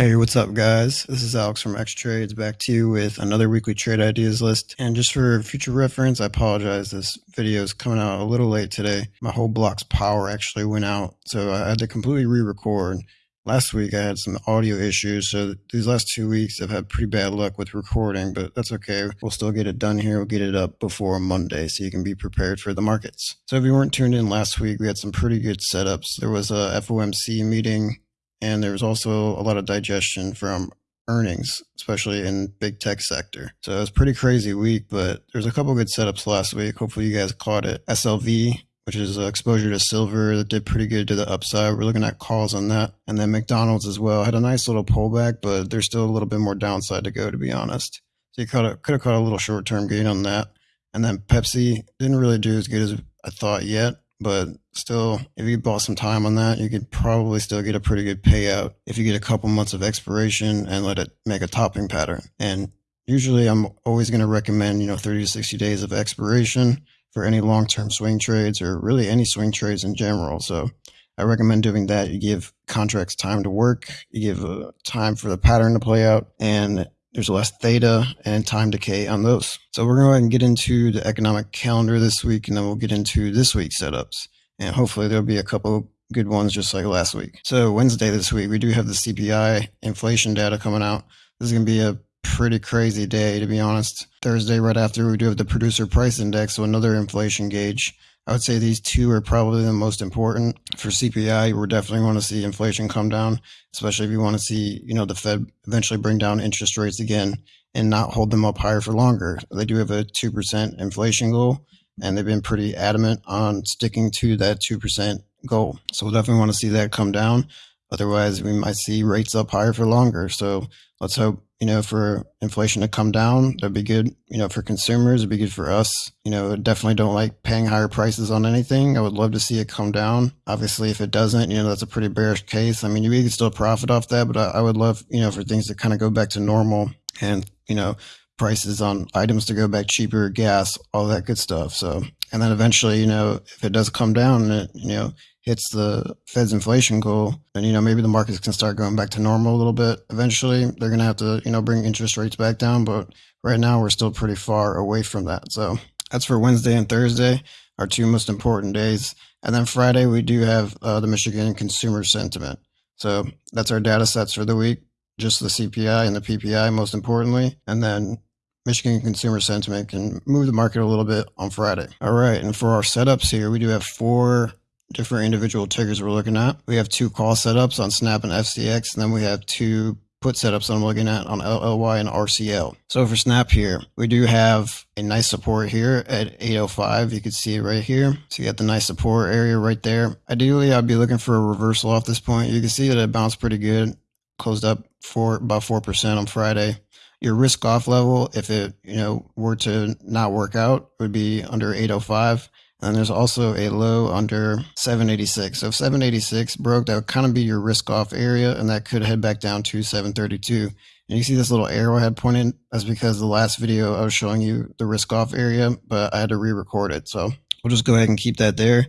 Hey, what's up, guys? This is Alex from X Trades back to you with another weekly trade ideas list. And just for future reference, I apologize. This video is coming out a little late today. My whole block's power actually went out, so I had to completely re record. Last week I had some audio issues, so these last two weeks I've had pretty bad luck with recording, but that's okay. We'll still get it done here. We'll get it up before Monday so you can be prepared for the markets. So if you weren't tuned in last week, we had some pretty good setups. There was a FOMC meeting and there was also a lot of digestion from earnings, especially in big tech sector. So it was pretty crazy week, but there's a couple good setups last week. Hopefully you guys caught it. SLV, which is uh, exposure to silver, that did pretty good to the upside. We're looking at calls on that. And then McDonald's as well had a nice little pullback, but there's still a little bit more downside to go, to be honest. So you could have caught a little short term gain on that. And then Pepsi didn't really do as good as I thought yet but still, if you bought some time on that, you could probably still get a pretty good payout if you get a couple months of expiration and let it make a topping pattern. And usually I'm always going to recommend, you know, 30 to 60 days of expiration for any long-term swing trades or really any swing trades in general. So I recommend doing that. You give contracts time to work, you give uh, time for the pattern to play out, and there's less theta and time decay on those. So we're going to go ahead and get into the economic calendar this week, and then we'll get into this week's setups. And hopefully there'll be a couple good ones just like last week. So Wednesday this week, we do have the CPI inflation data coming out. This is going to be a pretty crazy day, to be honest. Thursday, right after, we do have the producer price index, so another inflation gauge. I would say these two are probably the most important for CPI. We're definitely want to see inflation come down, especially if you want to see, you know, the Fed eventually bring down interest rates again and not hold them up higher for longer. They do have a 2% inflation goal, and they've been pretty adamant on sticking to that 2% goal. So we'll definitely want to see that come down. Otherwise, we might see rates up higher for longer. So let's hope you know, for inflation to come down. That'd be good, you know, for consumers. It'd be good for us. You know, definitely don't like paying higher prices on anything. I would love to see it come down. Obviously, if it doesn't, you know, that's a pretty bearish case. I mean, you can still profit off that, but I, I would love, you know, for things to kind of go back to normal and, you know, prices on items to go back cheaper, gas, all that good stuff. So, and then eventually, you know, if it does come down, it, you know, hits the Fed's inflation goal, then you know maybe the markets can start going back to normal a little bit. Eventually, they're going to have to you know bring interest rates back down, but right now we're still pretty far away from that. So that's for Wednesday and Thursday, our two most important days. And then Friday we do have uh, the Michigan consumer sentiment. So that's our data sets for the week, just the CPI and the PPI most importantly, and then Michigan consumer sentiment can move the market a little bit on Friday. All right, and for our setups here, we do have four different individual triggers we're looking at. We have two call setups on Snap and FCX, and then we have two put setups I'm looking at on LLY and RCL. So for Snap here, we do have a nice support here at 805. You can see it right here. So you got the nice support area right there. Ideally, I'd be looking for a reversal off this point. You can see that it bounced pretty good, closed up for about 4% on Friday. Your risk off level, if it, you know, were to not work out, would be under 805. And there's also a low under 786. So if 786 broke, that would kind of be your risk off area, and that could head back down to 732. And you see this little arrowhead pointed? That's because the last video I was showing you the risk off area, but I had to re-record it. So we'll just go ahead and keep that there.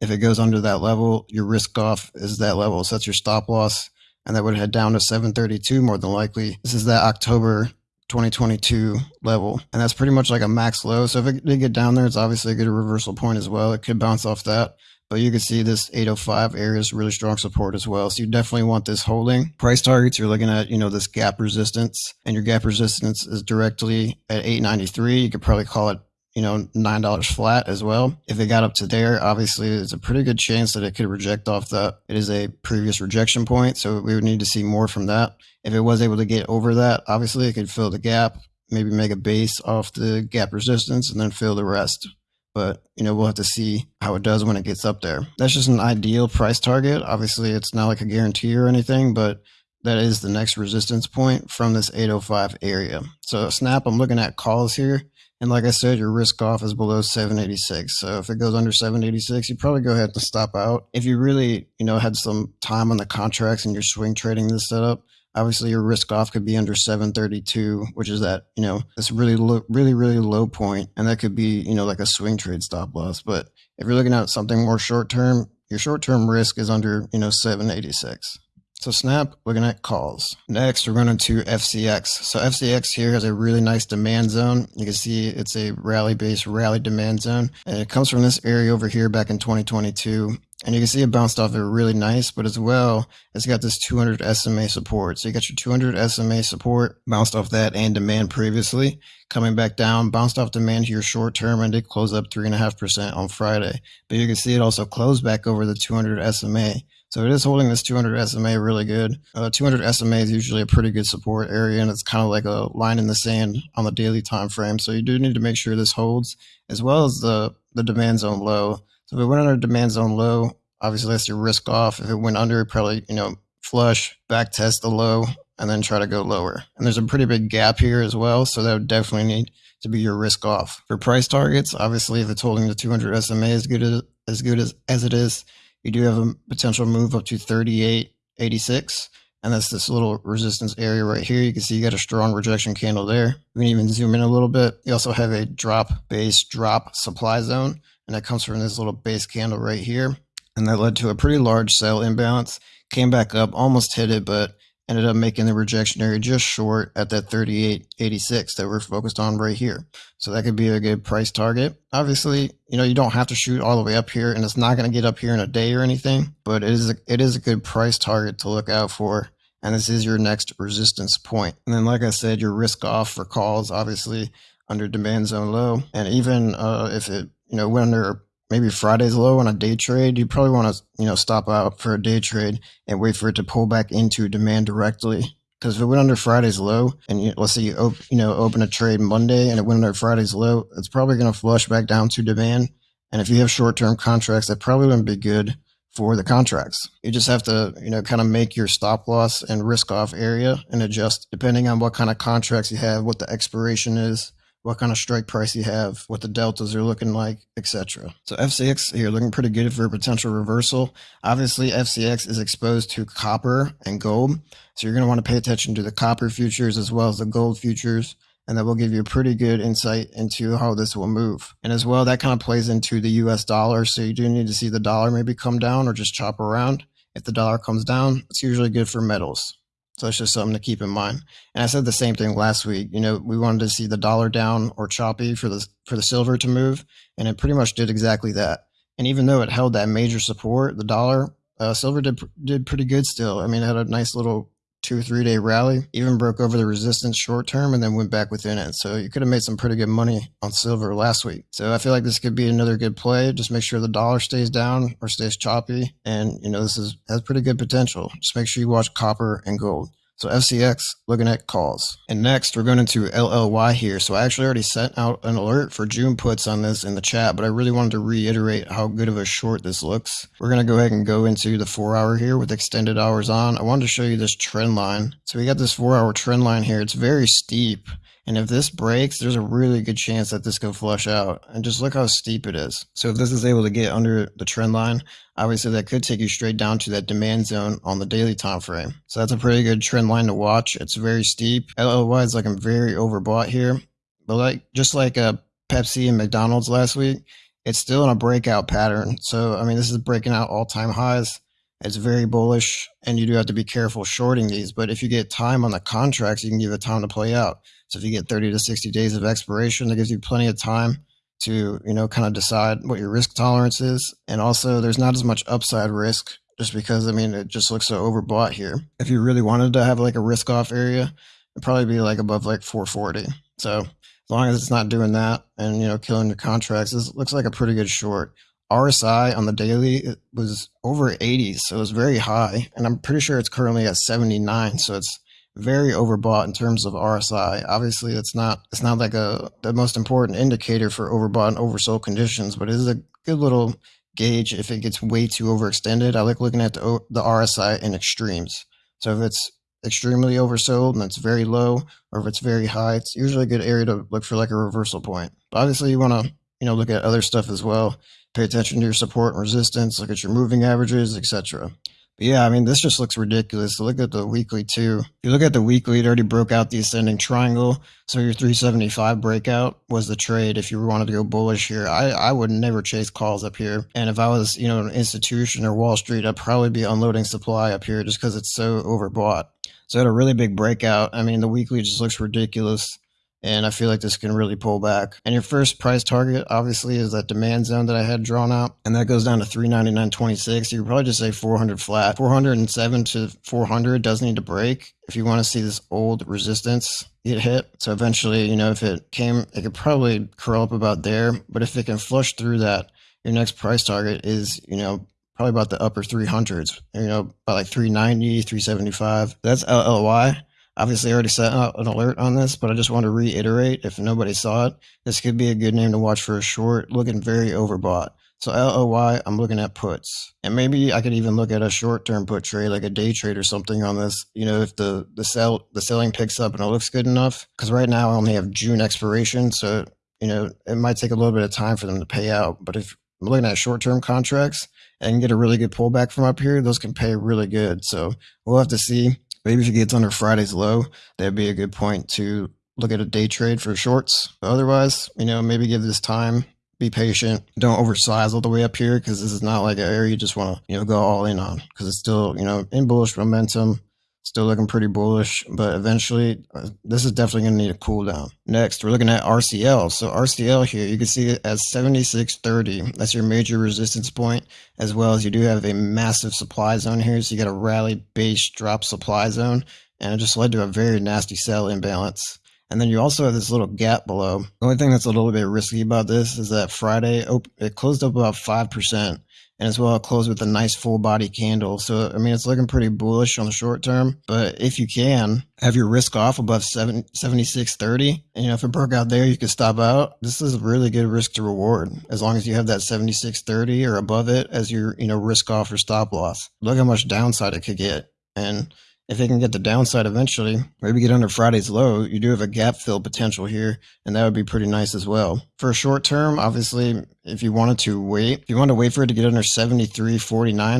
If it goes under that level, your risk off is that level. So that's your stop loss. And that would head down to 732 more than likely. This is that October 2022 level. And that's pretty much like a max low. So if it did get down there, it's obviously a good reversal point as well. It could bounce off that. But you can see this 805 area is really strong support as well. So you definitely want this holding. Price targets, you're looking at, you know, this gap resistance and your gap resistance is directly at 893. You could probably call it you know, $9 flat as well. If it got up to there, obviously there's a pretty good chance that it could reject off that. It is a previous rejection point. So we would need to see more from that. If it was able to get over that, obviously it could fill the gap, maybe make a base off the gap resistance and then fill the rest. But, you know, we'll have to see how it does when it gets up there. That's just an ideal price target. Obviously it's not like a guarantee or anything, but that is the next resistance point from this 805 area. So snap, I'm looking at calls here. And like I said, your risk off is below 786. So if it goes under 786, you probably go ahead and stop out. If you really, you know, had some time on the contracts and you're swing trading this setup, Obviously, your risk off could be under 732, which is that, you know, this really really, really low point, And that could be, you know, like a swing trade stop loss. But if you're looking at something more short term, your short term risk is under, you know, 786. So Snap, looking at calls. Next, we're going to FCX. So FCX here has a really nice demand zone. You can see it's a rally-based rally demand zone. And it comes from this area over here back in 2022. And you can see it bounced off it really nice, but as well, it's got this 200 SMA support. So you got your 200 SMA support, bounced off that and demand previously, coming back down, bounced off demand here short term and did close up 3.5% on Friday. But you can see it also closed back over the 200 SMA. So it is holding this 200 SMA really good. Uh, 200 SMA is usually a pretty good support area, and it's kind of like a line in the sand on the daily time frame. So you do need to make sure this holds, as well as the the demand zone low. So if it went under demand zone low, obviously that's your risk off. If it went under, it probably you know flush, back test the low, and then try to go lower. And there's a pretty big gap here as well, so that would definitely need to be your risk off. For price targets, obviously if it's holding the 200 SMA as good as, as good as, as it is, you do have a potential move up to 3886. And that's this little resistance area right here. You can see you got a strong rejection candle there. You can even zoom in a little bit. You also have a drop base drop supply zone. And that comes from this little base candle right here. And that led to a pretty large sell imbalance. Came back up, almost hit it, but ended up making the rejection area just short at that 38.86 that we're focused on right here. So that could be a good price target. Obviously, you know, you don't have to shoot all the way up here and it's not going to get up here in a day or anything, but it is a, it is a good price target to look out for. And this is your next resistance point. And then, like I said, your risk off for calls, obviously under demand zone low. And even uh, if it, you know, went under maybe Friday's low on a day trade, you probably want to, you know, stop out for a day trade and wait for it to pull back into demand directly. Because if it went under Friday's low, and you, let's say you, op- you know, open a trade Monday and it went under Friday's low, it's probably going to flush back down to demand. And if you have short-term contracts, that probably wouldn't be good for the contracts. You just have to, you know, kind of make your stop loss and risk off area and adjust depending on what kind of contracts you have, what the expiration is, what kind of strike price you have, what the deltas are looking like, etc. So FCX here looking pretty good for a potential reversal. Obviously, FCX is exposed to copper and gold, so you're going to want to pay attention to the copper futures as well as the gold futures. And that will give you a pretty good insight into how this will move. And as well, that kind of plays into the US dollar. So you do need to see the dollar maybe come down or just chop around. If the dollar comes down, it's usually good for metals. So it's just something to keep in mind. And I said the same thing last week. You know, we wanted to see the dollar down or choppy for the for the silver to move, and it pretty much did exactly that. And even though it held that major support, the dollar, uh, silver did did pretty good still. I mean, it had a nice little two or three day rally, even broke over the resistance short term and then went back within it. So you could have made some pretty good money on silver last week. So I feel like this could be another good play. Just make sure the dollar stays down or stays choppy. And, you know, this is has pretty good potential. Just make sure you watch copper and gold. So FCX looking at calls. And next we're going into LLY here. So I actually already sent out an alert for June puts on this in the chat, but I really wanted to reiterate how good of a short this looks. We're going to go ahead and go into the four hour here with extended hours on. I wanted to show you this trend line. So we got this four hour trend line here. It's very steep. And if this breaks, there's a really good chance that this could flush out. And just look how steep it is. So if this is able to get under the trend line, obviously that could take you straight down to that demand zone on the daily time frame. So that's a pretty good trend line to watch. It's very steep. LLY is like I'm very overbought here. But like just like a uh, Pepsi and McDonald's last week, it's still in a breakout pattern. So I mean this is breaking out all-time highs. It's very bullish and you do have to be careful shorting these. But if you get time on the contracts, you can give it time to play out. So if you get 30 to 60 days of expiration, that gives you plenty of time to, you know, kind of decide what your risk tolerance is. And also there's not as much upside risk just because, I mean, it just looks so overbought here. If you really wanted to have like a risk off area, it'd probably be like above like 440. So as long as it's not doing that and, you know, killing your contracts, this looks like a pretty good short. RSI on the daily it was over 80, so it was very high, and I'm pretty sure it's currently at 79. So it's very overbought in terms of RSI. Obviously, it's not it's not like a the most important indicator for overbought and oversold conditions, but it is a good little gauge if it gets way too overextended. I like looking at the the RSI in extremes. So if it's extremely oversold and it's very low, or if it's very high, it's usually a good area to look for like a reversal point. But obviously, you want to you know look at other stuff as well. Pay attention to your support and resistance. Look at your moving averages, etc. But yeah, I mean, this just looks ridiculous. Look at the weekly too. If you look at the weekly, it already broke out the ascending triangle. So your 375 breakout was the trade. If you wanted to go bullish here, I, I would never chase calls up here. And if I was, you know, an institution or Wall Street, I'd probably be unloading supply up here just because it's so overbought. So it had a really big breakout. I mean, the weekly just looks ridiculous and I feel like this can really pull back. And your first price target, obviously, is that demand zone that I had drawn out, and that goes down to 399.26. You could probably just say 400 flat. 407 to 400 does need to break if you want to see this old resistance get hit. So eventually, you know, if it came, it could probably curl up about there. But if it can flush through that, your next price target is, you know, probably about the upper 300s, you know, about like 390, 375. That's LLY. Obviously, already set out an alert on this, but I just want to reiterate if nobody saw it, this could be a good name to watch for a short, looking very overbought. So LLY, I'm looking at puts. And maybe I could even look at a short-term put trade, like a day trade or something on this. You know, if the the sell the selling picks up and it looks good enough. Because right now I only have June expiration, so you know it might take a little bit of time for them to pay out. But if I'm looking at short-term contracts and get a really good pullback from up here, those can pay really good. So we'll have to see. Maybe if it gets under Friday's low, that'd be a good point to look at a day trade for shorts. But otherwise, you know, maybe give this time, be patient, don't oversize all the way up here because this is not like an area you just want to, you know, go all in on because it's still, you know, in bullish momentum. Still looking pretty bullish, but eventually uh, this is definitely going to need a cool down. Next, we're looking at RCL. So RCL here, you can see it as 7630. That's your major resistance point, as well as you do have a massive supply zone here. So you got a rally base drop supply zone, and it just led to a very nasty sell imbalance. And then you also have this little gap below. The only thing that's a little bit risky about this is that Friday it closed up about 5% and as well close with a nice full body candle. So, I mean, it's looking pretty bullish on the short term, but if you can have your risk off above 7, 7630, and you know, if it broke out there, you could stop out. This is a really good risk to reward as long as you have that 7630 or above it as your, you know, risk off or stop loss. Look how much downside it could get. And if it can get the downside eventually, maybe get under Friday's low, you do have a gap fill potential here, and that would be pretty nice as well. For a short term, obviously, if you wanted to wait, if you want to wait for it to get under 73.49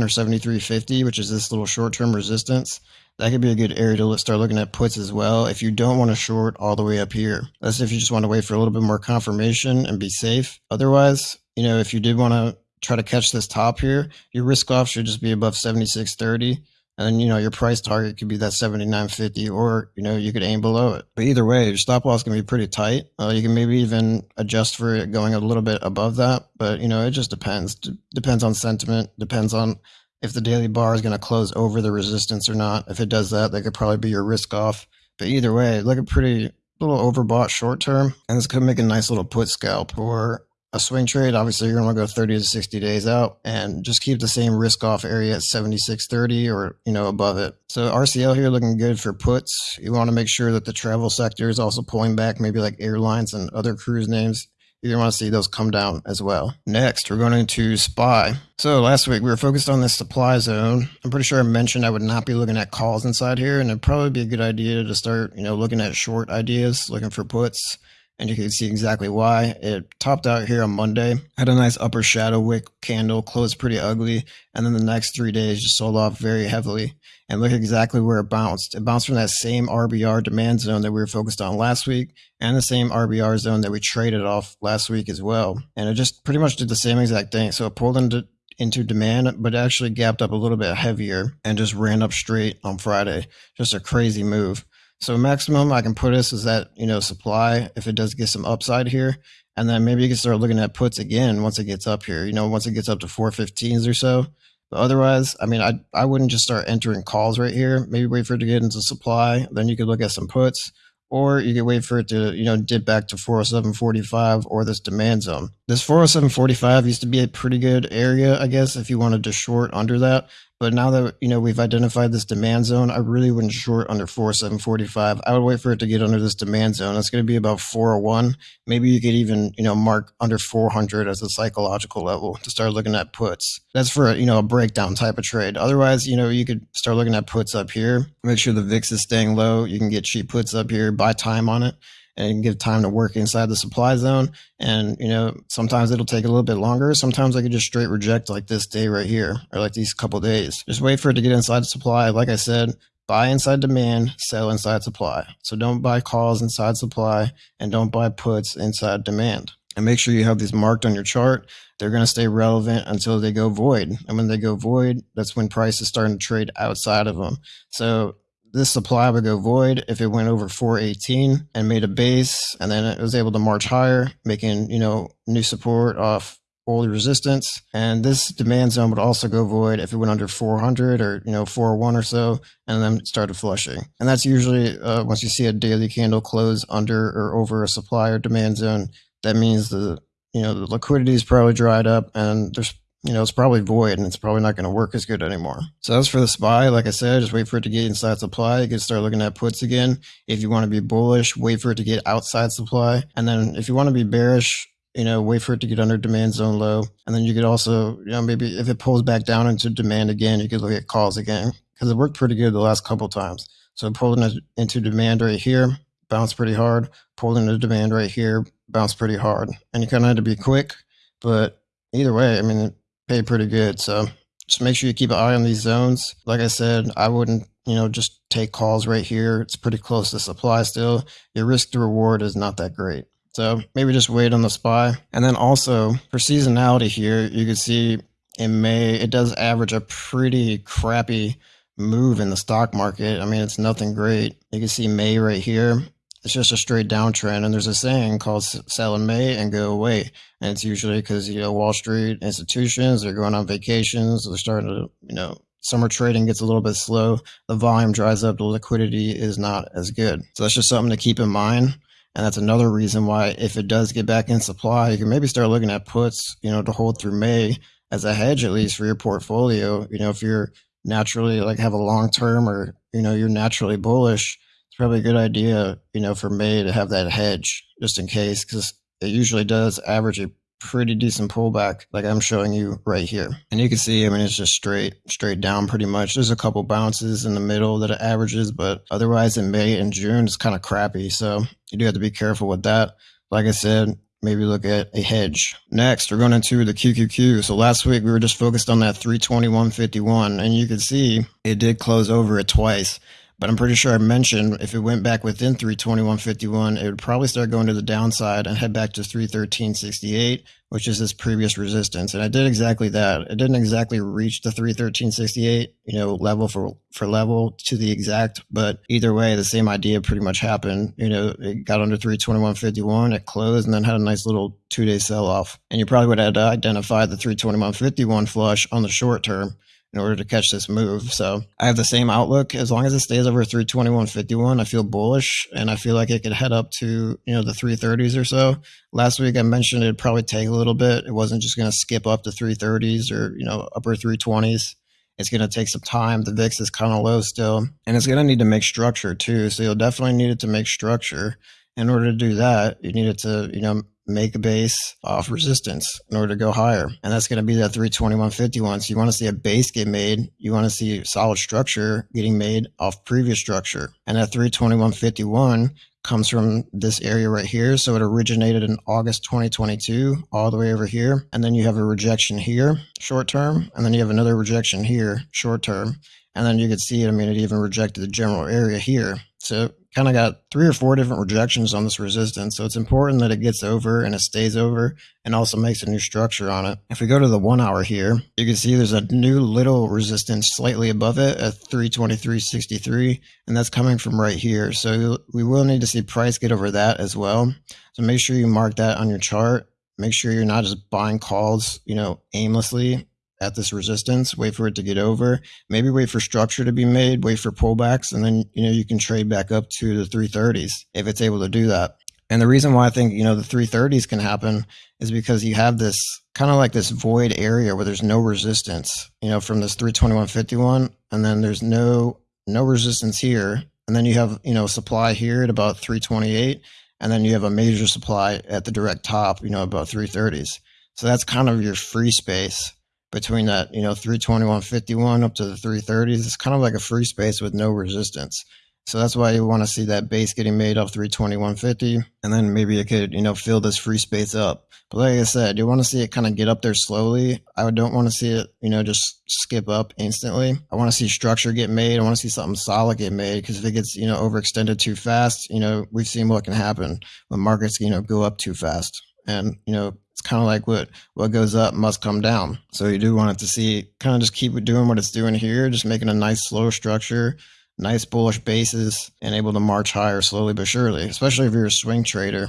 or 73.50, which is this little short term resistance, that could be a good area to start looking at puts as well if you don't want to short all the way up here. That's if you just want to wait for a little bit more confirmation and be safe. Otherwise, you know, if you did want to try to catch this top here, your risk off should just be above 76.30 and you know, your price target could be that 79.50 or, you know, you could aim below it. But either way, your stop loss can be pretty tight. Uh, you can maybe even adjust for it going a little bit above that. But, you know, it just depends. D- depends on sentiment, depends on if the daily bar is going to close over the resistance or not. If it does that, that could probably be your risk off. But either way, look a pretty little overbought short term. And this could make a nice little put scalp or a swing trade, obviously you're going to go 30 to 60 days out and just keep the same risk off area at 76.30 or, you know, above it. So RCL here looking good for puts. You want to make sure that the travel sector is also pulling back, maybe like airlines and other cruise names. You want to see those come down as well. Next, we're going to SPY. So last week we were focused on this supply zone. I'm pretty sure I mentioned I would not be looking at calls inside here, and it'd probably be a good idea to start, you know, looking at short ideas, looking for puts and you can see exactly why. It topped out here on Monday, had a nice upper shadow wick candle, closed pretty ugly, and then the next three days just sold off very heavily. And look exactly where it bounced. It bounced from that same RBR demand zone that we were focused on last week and the same RBR zone that we traded off last week as well. And it just pretty much did the same exact thing. So it pulled into into demand, but actually gapped up a little bit heavier and just ran up straight on Friday. Just a crazy move. So maximum I can put this is that, you know, supply if it does get some upside here. And then maybe you can start looking at puts again once it gets up here, you know, once it gets up to 415s or so. But otherwise, I mean, I, I wouldn't just start entering calls right here. Maybe wait for it to get into supply. Then you could look at some puts or you could wait for it to, you know, dip back to 407.45 or this demand zone. This 407.45 used to be a pretty good area, I guess, if you wanted to short under that. But now that you know we've identified this demand zone, I really wouldn't short under 4745. I would wait for it to get under this demand zone. It's going to be about 401. Maybe you could even you know mark under 400 as a psychological level to start looking at puts. That's for a, you know a breakdown type of trade. Otherwise, you know you could start looking at puts up here. Make sure the VIX is staying low. You can get cheap puts up here. Buy time on it and give time to work inside the supply zone. And, you know, sometimes it'll take a little bit longer. Sometimes I could just straight reject like this day right here or like these couple days. Just wait for it to get inside the supply. Like I said, buy inside demand, sell inside supply. So don't buy calls inside supply and don't buy puts inside demand. And make sure you have these marked on your chart. They're going to stay relevant until they go void. And when they go void, that's when price is starting to trade outside of them. So this supply would go void if it went over 418 and made a base and then it was able to march higher, making, you know, new support off old resistance. And this demand zone would also go void if it went under 400 or, you know, 401 or so, and then started flushing. And that's usually uh, once you see a daily candle close under or over a supply or demand zone, that means the, you know, the liquidity is probably dried up and there's you know, it's probably void and it's probably not going to work as good anymore. So as for the SPY, like I said, just wait for it to get inside supply. You can start looking at puts again. If you want to be bullish, wait for it to get outside supply. And then if you want to be bearish, you know, wait for it to get under demand zone low. And then you could also, you know, maybe if it pulls back down into demand again, you could look at calls again because it worked pretty good the last couple times. So pulling into demand right here, bounce pretty hard. Pulling into demand right here, bounce pretty hard. And you kind of had to be quick, but either way, I mean, paid pretty good. So just make sure you keep an eye on these zones. Like I said, I wouldn't, you know, just take calls right here. It's pretty close to supply still. Your risk to reward is not that great. So maybe just wait on the SPY. And then also for seasonality here, you can see in May, it does average a pretty crappy move in the stock market. I mean, it's nothing great. You can see May right here. It's just a straight downtrend. And there's a saying called sell in May and go away. And it's usually because, you know, Wall Street institutions, they're going on vacations. They're starting to, you know, summer trading gets a little bit slow. The volume dries up. The liquidity is not as good. So that's just something to keep in mind. And that's another reason why if it does get back in supply, you can maybe start looking at puts, you know, to hold through May as a hedge, at least for your portfolio. You know, if you're naturally like have a long term or, you know, you're naturally bullish, it's probably a good idea, you know, for May to have that hedge just in case, because it usually does average a pretty decent pullback like I'm showing you right here. And you can see, I mean, it's just straight, straight down pretty much. There's a couple bounces in the middle that it averages, but otherwise in May and June, it's kind of crappy. So you do have to be careful with that. Like I said, maybe look at a hedge. Next, we're going into the QQQ. So last week we were just focused on that 321.51 and you can see it did close over it twice. But I'm pretty sure I mentioned if it went back within 321.51, it would probably start going to the downside and head back to 313.68, which is this previous resistance. And I did exactly that. It didn't exactly reach the 313.68, you know, level for, for level to the exact, but either way, the same idea pretty much happened. You know, it got under 321.51, it closed and then had a nice little two day sell off. And you probably would have identified the 321.51 flush on the short term in order to catch this move. So I have the same outlook. As long as it stays over 321.51, I feel bullish and I feel like it could head up to, you know, the 330s or so. Last week I mentioned it'd probably take a little bit. It wasn't just going to skip up to 330s or, you know, upper 320s. It's going to take some time. The VIX is kind of low still, and it's going to need to make structure too. So you'll definitely need it to make structure. In order to do that, you need it to, you know, make a base off resistance in order to go higher. And that's going to be that 321.51. So you want to see a base get made. You want to see solid structure getting made off previous structure. And that 321.51 comes from this area right here. So it originated in August 2022 all the way over here. And then you have a rejection here, short term. And then you have another rejection here, short term. And then you can see, it. I mean, it even rejected the general area here. So kind of got three or four different rejections on this resistance. So it's important that it gets over and it stays over and also makes a new structure on it. If we go to the one hour here, you can see there's a new little resistance slightly above it at 323.63, and that's coming from right here. So we will need to see price get over that as well. So make sure you mark that on your chart. Make sure you're not just buying calls, you know, aimlessly at this resistance, wait for it to get over, maybe wait for structure to be made, wait for pullbacks, and then, you know, you can trade back up to the 330s if it's able to do that. And the reason why I think, you know, the 330s can happen is because you have this kind of like this void area where there's no resistance, you know, from this 321.51, and then there's no, no resistance here. And then you have, you know, supply here at about 328, and then you have a major supply at the direct top, you know, about 330s. So that's kind of your free space between that, you know, 321.51 up to the 330s. It's kind of like a free space with no resistance. So that's why you want to see that base getting made up 32150, and then maybe it could, you know, fill this free space up. But like I said, you want to see it kind of get up there slowly. I don't want to see it, you know, just skip up instantly. I want to see structure get made. I want to see something solid get made because if it gets, you know, overextended too fast, you know, we've seen what can happen when markets, you know, go up too fast. And, you know, it's kind of like what what goes up must come down. So you do want it to see kind of just keep doing what it's doing here, just making a nice slow structure nice bullish bases and able to march higher slowly but surely, especially if you're a swing trader.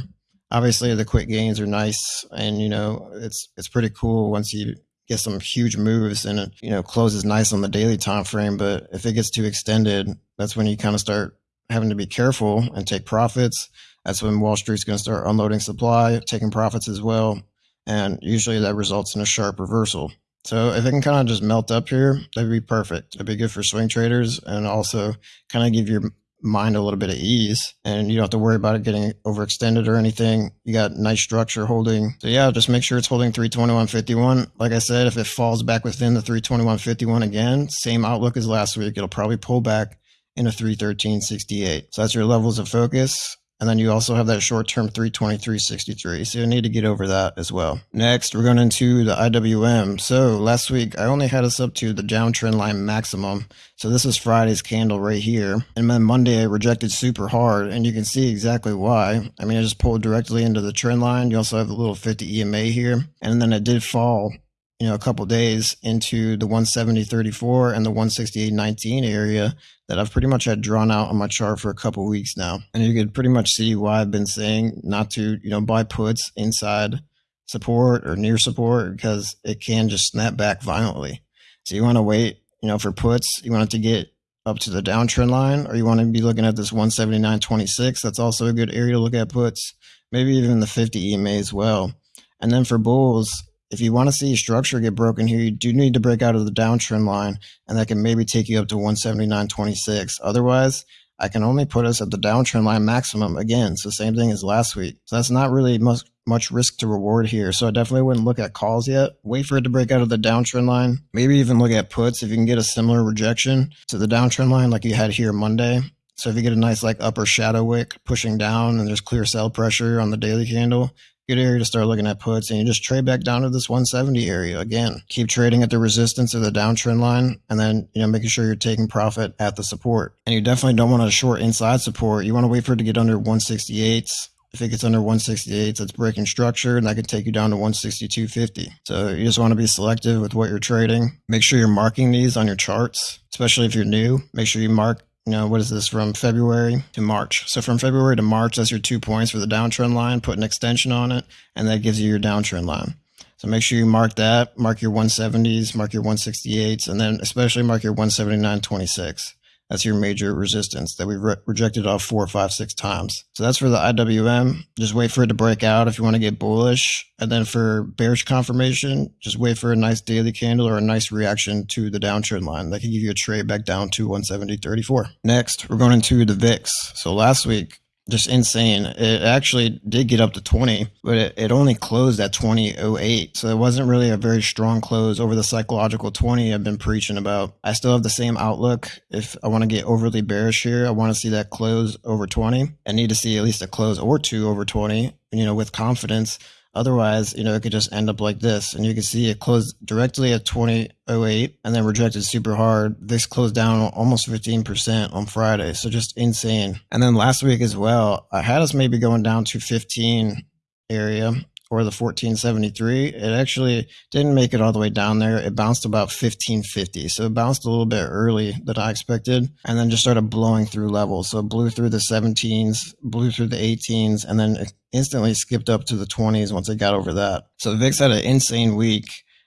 Obviously, the quick gains are nice, and you know it's it's pretty cool once you get some huge moves and it you know closes nice on the daily time frame. But if it gets too extended, that's when you kind of start having to be careful and take profits. That's when Wall Street's going to start unloading supply, taking profits as well, and usually that results in a sharp reversal. So if it can kind of just melt up here, that'd be perfect. It'd be good for swing traders and also kind of give your mind a little bit of ease and you don't have to worry about it getting overextended or anything. You got nice structure holding. So yeah, just make sure it's holding 321.51. Like I said, if it falls back within the 321.51 again, same outlook as last week, it'll probably pull back in a 313.68. So that's your levels of focus. And then you also have that short term 323.63. So you need to get over that as well. Next, we're going into the IWM. So last week, I only had us up to the downtrend line maximum. So this is Friday's candle right here. And then Monday, I rejected super hard. And you can see exactly why. I mean, I just pulled directly into the trend line. You also have the little 50 EMA here. And then it did fall you know, a couple days into the 170.34 and the 168.19 area that I've pretty much had drawn out on my chart for a couple weeks now. And you could pretty much see why I've been saying not to, you know, buy puts inside support or near support because it can just snap back violently. So you want to wait, you know, for puts, you want it to get up to the downtrend line or you want to be looking at this 179.26. That's also a good area to look at puts, maybe even the 50 EMA as well. And then for bulls, if you want to see your structure get broken here, you do need to break out of the downtrend line, and that can maybe take you up to 179.26. Otherwise, I can only put us at the downtrend line maximum again. So same thing as last week. So that's not really much much risk to reward here. So I definitely wouldn't look at calls yet. Wait for it to break out of the downtrend line. Maybe even look at puts if you can get a similar rejection to the downtrend line like you had here Monday. So if you get a nice like upper shadow wick pushing down and there's clear sell pressure on the daily candle, good area to start looking at puts and you just trade back down to this 170 area again. Keep trading at the resistance of the downtrend line and then you know making sure you're taking profit at the support. And you definitely don't want to short inside support. You want to wait for it to get under 168 if it gets under 168 that's breaking structure and that could take you down to 162.50 so you just want to be selective with what you're trading. Make sure you're marking these on your charts especially if you're new. Make sure you mark know, what is this from February to March? So from February to March, that's your two points for the downtrend line. Put an extension on it, and that gives you your downtrend line. So make sure you mark that, mark your 170s, mark your 168s, and then especially mark your 179.26. That's your major resistance that we've re- rejected off four, five, six times. So that's for the IWM. Just wait for it to break out if you want to get bullish. And then for bearish confirmation, just wait for a nice daily candle or a nice reaction to the downtrend line. That can give you a trade back down to 170.34. Next, we're going into the VIX. So last week, just insane. It actually did get up to 20, but it, it only closed at 2008. So it wasn't really a very strong close over the psychological 20 I've been preaching about. I still have the same outlook. If I want to get overly bearish here, I want to see that close over 20. I need to see at least a close or two over 20, you know, with confidence. Otherwise, you know, it could just end up like this. And you can see it closed directly at 2008 and then rejected super hard. This closed down almost 15% on Friday. So just insane. And then last week as well, I had us maybe going down to 15 area or the 1473. It actually didn't make it all the way down there. It bounced about 1550. So it bounced a little bit early than I expected and then just started blowing through levels. So it blew through the 17s, blew through the 18s, and then instantly skipped up to the 20s once it got over that. So VIX had an insane week.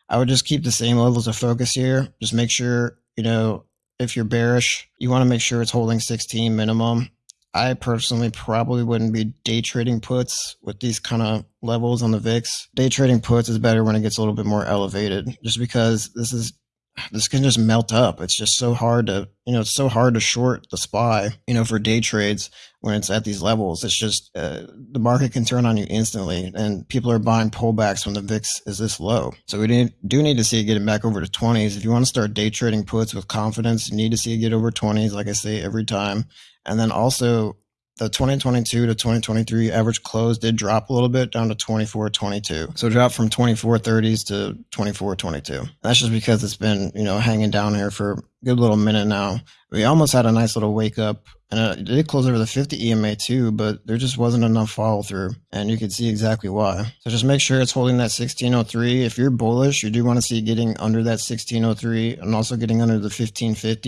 I would just keep the same levels of focus here. Just make sure, you know, if you're bearish, you want to make sure it's holding 16 minimum I personally probably wouldn't be day trading puts with these kind of levels on the VIX. Day trading puts is better when it gets a little bit more elevated, just because this is this can just melt up. It's just so hard to, you know, it's so hard to short the SPY, you know, for day trades when it's at these levels. It's just uh, the market can turn on you instantly, and people are buying pullbacks when the VIX is this low. So we do need to see it getting back over to 20s. If you want to start day trading puts with confidence, you need to see it get over 20s, like I say every time. And then also the 2022 to 2023 average close did drop a little bit down to 24.22. So dropped from 24.30s to 24.22. That's just because it's been, you know, hanging down here for a good little minute now. We almost had a nice little wake up and uh, it did close over the 50 EMA too, but there just wasn't enough follow through. And you can see exactly why. So just make sure it's holding that 1603. If you're bullish, you do want to see getting under that 1603 and also getting under the 1550s.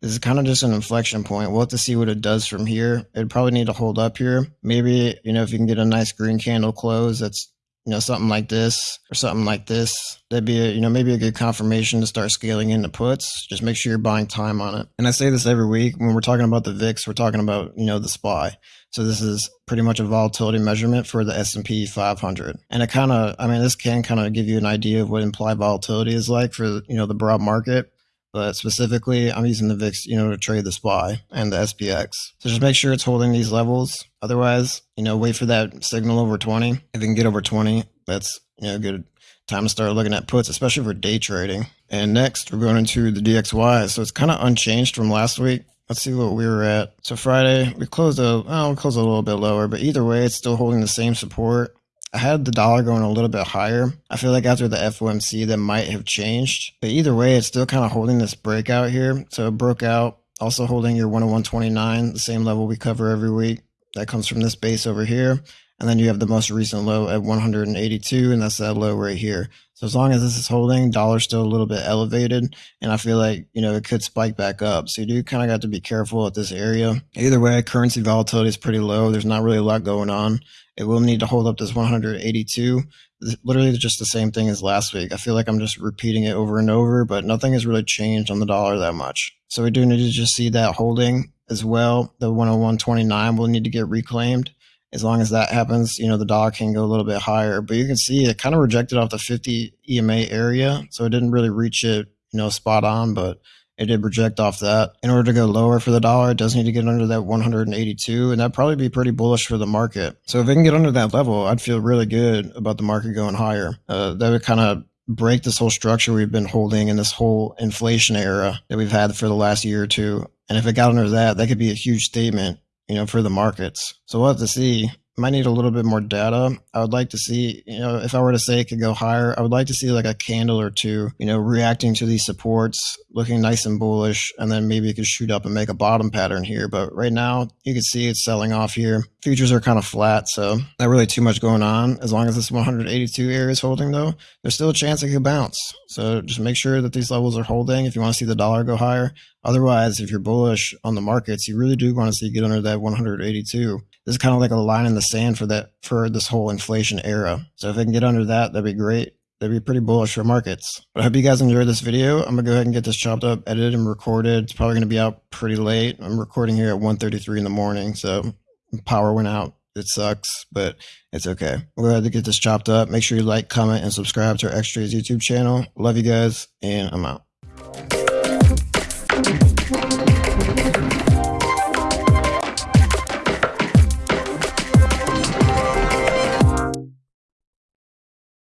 This is kind of just an inflection point. We'll have to see what it does from here. It'd probably need to hold up here. Maybe, you know, if you can get a nice green candle close, that's you know, something like this or something like this. That'd be, a, you know, maybe a good confirmation to start scaling into puts. Just make sure you're buying time on it. And I say this every week when we're talking about the VIX, we're talking about, you know, the SPY. So this is pretty much a volatility measurement for the S&P 500. And it kind of, I mean, this can kind of give you an idea of what implied volatility is like for, you know, the broad market but specifically I'm using the VIX, you know, to trade the SPY and the SPX. So just make sure it's holding these levels. Otherwise, you know, wait for that signal over 20. If it can get over 20, that's, you know, good time to start looking at puts, especially for day trading. And next we're going into the DXY. So it's kind of unchanged from last week. Let's see what we were at. So Friday, we closed a, oh, we closed a little bit lower, but either way, it's still holding the same support. I had the dollar going a little bit higher. I feel like after the FOMC, that might have changed. But either way, it's still kind of holding this breakout here. So it broke out, also holding your 101.29, the same level we cover every week. That comes from this base over here. And then you have the most recent low at 182, and that's that low right here. So as long as this is holding, dollar's still a little bit elevated, and I feel like you know it could spike back up. So you do kind of got to be careful at this area. Either way, currency volatility is pretty low. There's not really a lot going on. It will need to hold up this 182. Literally just the same thing as last week. I feel like I'm just repeating it over and over, but nothing has really changed on the dollar that much. So we do need to just see that holding as well. The 101.29 will need to get reclaimed. As long as that happens, you know, the dollar can go a little bit higher. But you can see it kind of rejected off the 50 EMA area. So it didn't really reach it, you know, spot on, but it did reject off that. In order to go lower for the dollar, it does need to get under that 182, and that'd probably be pretty bullish for the market. So if it can get under that level, I'd feel really good about the market going higher. Uh, that would kind of break this whole structure we've been holding in this whole inflation era that we've had for the last year or two. And if it got under that, that could be a huge statement, you know, for the markets. So we'll have to see might need a little bit more data. I would like to see, you know, if I were to say it could go higher, I would like to see like a candle or two, you know, reacting to these supports, looking nice and bullish, and then maybe it could shoot up and make a bottom pattern here. But right now, you can see it's selling off here. Futures are kind of flat, so not really too much going on. As long as this 182 area is holding, though, there's still a chance it could bounce. So just make sure that these levels are holding if you want to see the dollar go higher. Otherwise, if you're bullish on the markets, you really do want to see get under that 182 this is kind of like a line in the sand for that for this whole inflation era. So if I can get under that, that'd be great. That'd be pretty bullish for markets. But I hope you guys enjoyed this video. I'm gonna go ahead and get this chopped up, edited, and recorded. It's probably gonna be out pretty late. I'm recording here at 1:33 in the morning, so power went out. It sucks, but it's okay. We'll go ahead and get this chopped up. Make sure you like, comment, and subscribe to our X Trades YouTube channel. Love you guys, and I'm out.